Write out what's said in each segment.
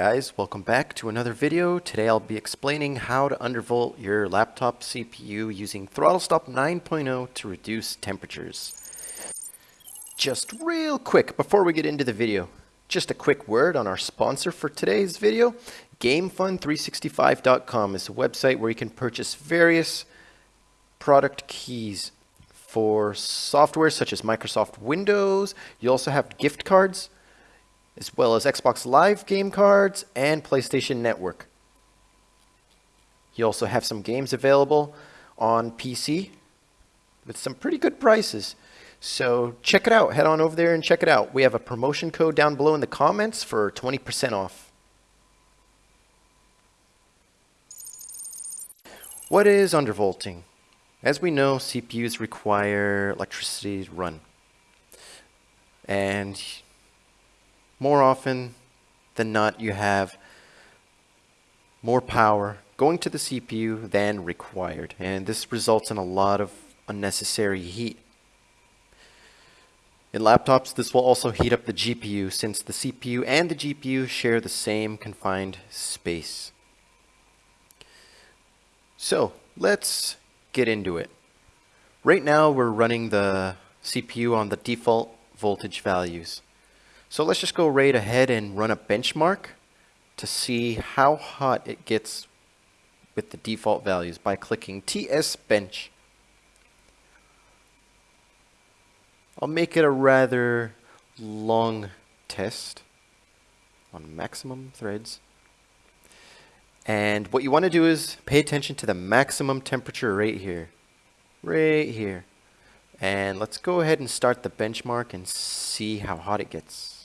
guys, welcome back to another video. Today I'll be explaining how to undervolt your laptop CPU using Throttle Stop 9.0 to reduce temperatures. Just real quick before we get into the video, just a quick word on our sponsor for today's video. GameFun365.com is a website where you can purchase various product keys for software such as Microsoft Windows. You also have gift cards as well as Xbox Live game cards and PlayStation Network. You also have some games available on PC with some pretty good prices. So check it out. Head on over there and check it out. We have a promotion code down below in the comments for 20% off. What is undervolting? As we know, CPUs require electricity to run. And more often than not, you have more power going to the CPU than required. And this results in a lot of unnecessary heat. In laptops, this will also heat up the GPU since the CPU and the GPU share the same confined space. So let's get into it. Right now we're running the CPU on the default voltage values. So let's just go right ahead and run a benchmark to see how hot it gets with the default values by clicking TS bench. I'll make it a rather long test on maximum threads. And what you want to do is pay attention to the maximum temperature right here. Right here. And let's go ahead and start the benchmark and see how hot it gets.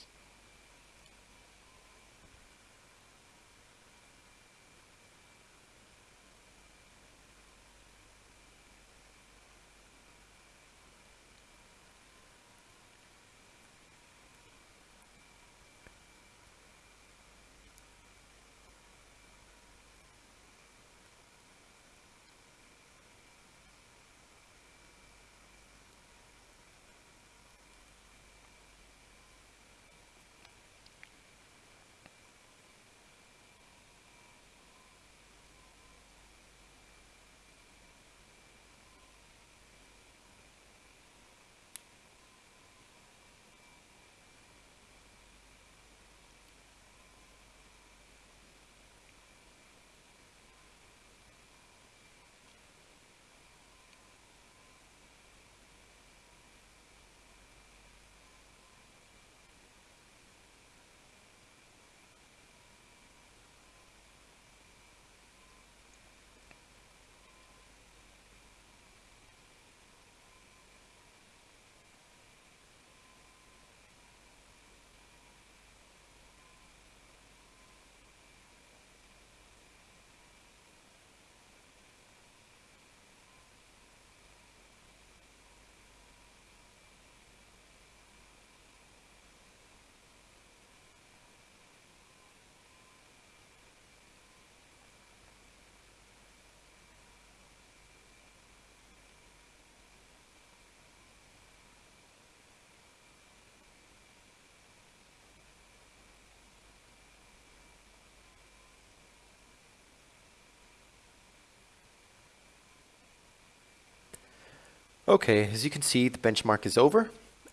Okay, as you can see, the benchmark is over.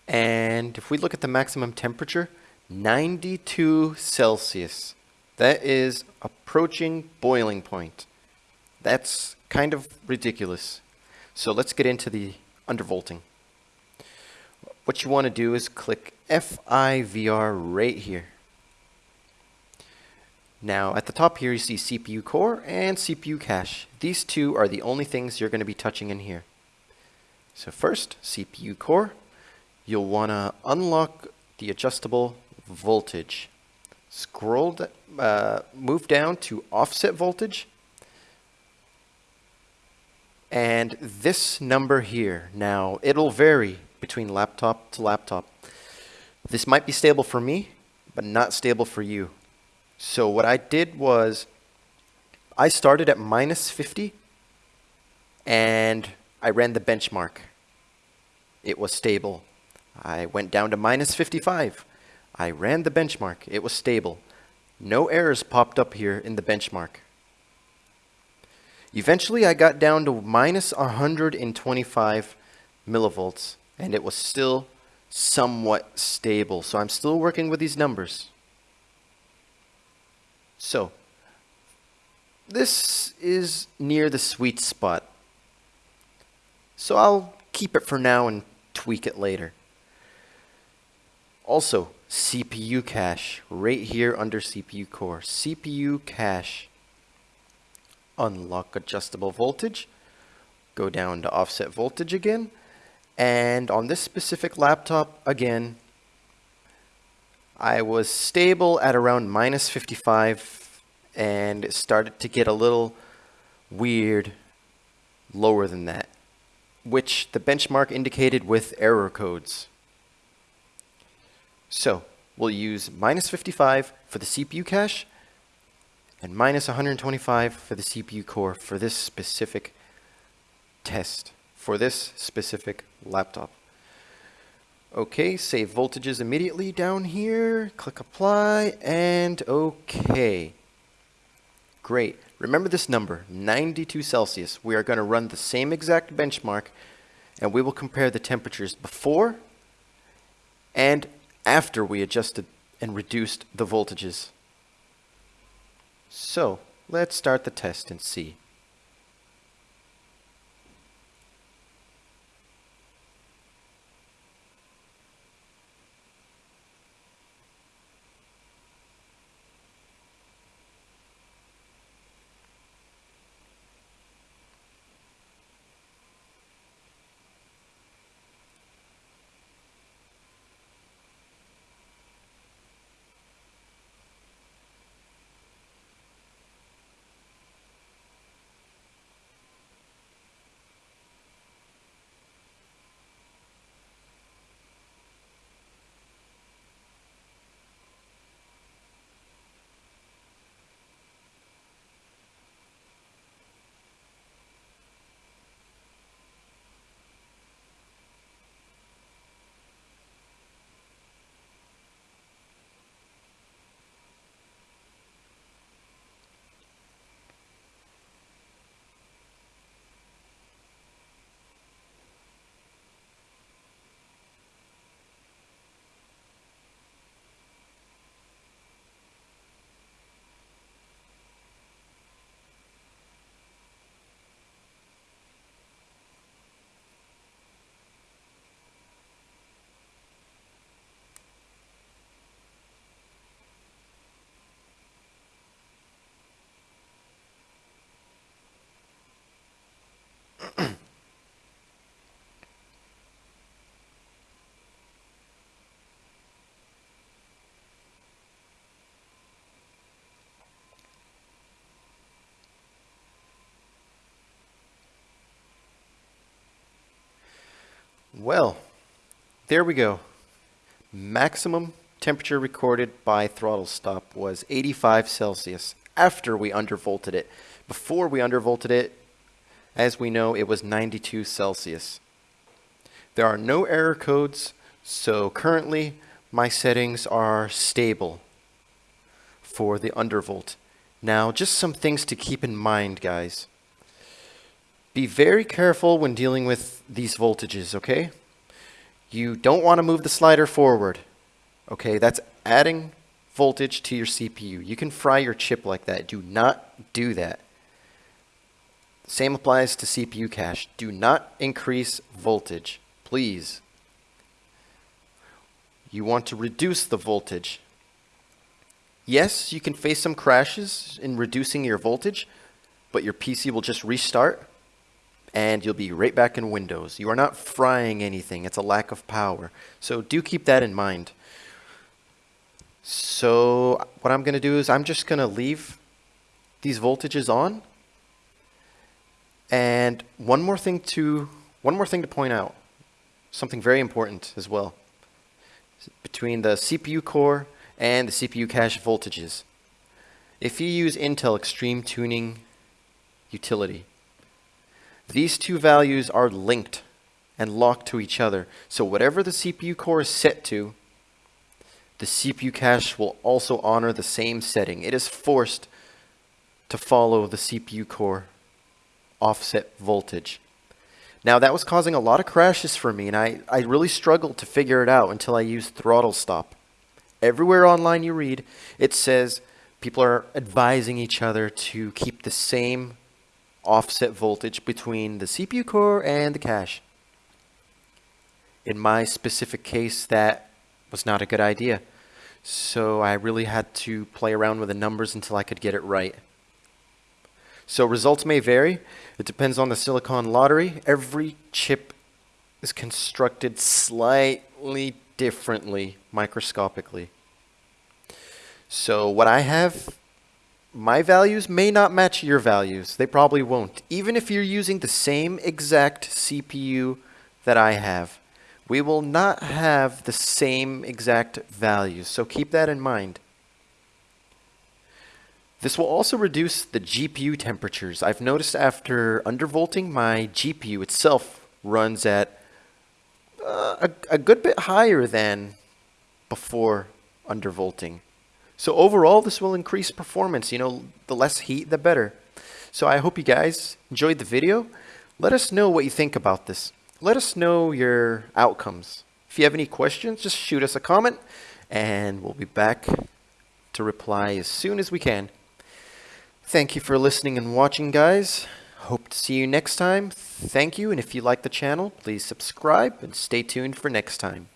And if we look at the maximum temperature, 92 Celsius. That is approaching boiling point. That's kind of ridiculous. So let's get into the undervolting. What you want to do is click FIVR right here. Now at the top here you see CPU core and CPU cache. These two are the only things you're going to be touching in here. So first, CPU core, you'll want to unlock the adjustable voltage. Scroll, uh, move down to offset voltage. And this number here, now it'll vary between laptop to laptop. This might be stable for me, but not stable for you. So what I did was I started at minus 50 and I ran the benchmark. It was stable. I went down to minus 55. I ran the benchmark. It was stable. No errors popped up here in the benchmark. Eventually, I got down to minus 125 millivolts, and it was still somewhat stable. So I'm still working with these numbers. So, this is near the sweet spot. So I'll keep it for now and tweak it later. Also, CPU cache, right here under CPU core. CPU cache. Unlock adjustable voltage. Go down to offset voltage again. And on this specific laptop, again, I was stable at around minus 55 and it started to get a little weird lower than that, which the benchmark indicated with error codes. So we'll use minus 55 for the CPU cache and minus 125 for the CPU core for this specific test, for this specific laptop. Okay, save voltages immediately down here, click apply, and okay. Great. Remember this number, 92 Celsius. We are going to run the same exact benchmark, and we will compare the temperatures before and after we adjusted and reduced the voltages. So, let's start the test and see. Well, there we go. Maximum temperature recorded by throttle stop was 85 Celsius after we undervolted it. Before we undervolted it, as we know, it was 92 Celsius. There are no error codes, so currently my settings are stable for the undervolt. Now, just some things to keep in mind, guys. Be very careful when dealing with these voltages, okay? You don't want to move the slider forward, okay? That's adding voltage to your CPU. You can fry your chip like that. Do not do that. Same applies to CPU cache. Do not increase voltage, please. You want to reduce the voltage. Yes, you can face some crashes in reducing your voltage, but your PC will just restart and you'll be right back in Windows. You are not frying anything. It's a lack of power. So do keep that in mind. So what I'm going to do is I'm just going to leave these voltages on. And one more thing to one more thing to point out. Something very important as well. Between the CPU core and the CPU cache voltages. If you use Intel Extreme Tuning utility, these two values are linked and locked to each other. So whatever the CPU core is set to, the CPU cache will also honor the same setting. It is forced to follow the CPU core offset voltage. Now that was causing a lot of crashes for me and I, I really struggled to figure it out until I used throttle stop. Everywhere online you read, it says people are advising each other to keep the same offset voltage between the CPU core and the cache. In my specific case, that was not a good idea. So I really had to play around with the numbers until I could get it right. So results may vary. It depends on the silicon lottery. Every chip is constructed slightly differently microscopically. So what I have, my values may not match your values. They probably won't. Even if you're using the same exact CPU that I have, we will not have the same exact values. So keep that in mind. This will also reduce the GPU temperatures. I've noticed after undervolting, my GPU itself runs at uh, a, a good bit higher than before undervolting. So overall, this will increase performance. You know, the less heat, the better. So I hope you guys enjoyed the video. Let us know what you think about this. Let us know your outcomes. If you have any questions, just shoot us a comment and we'll be back to reply as soon as we can. Thank you for listening and watching, guys. Hope to see you next time. Thank you, and if you like the channel, please subscribe and stay tuned for next time.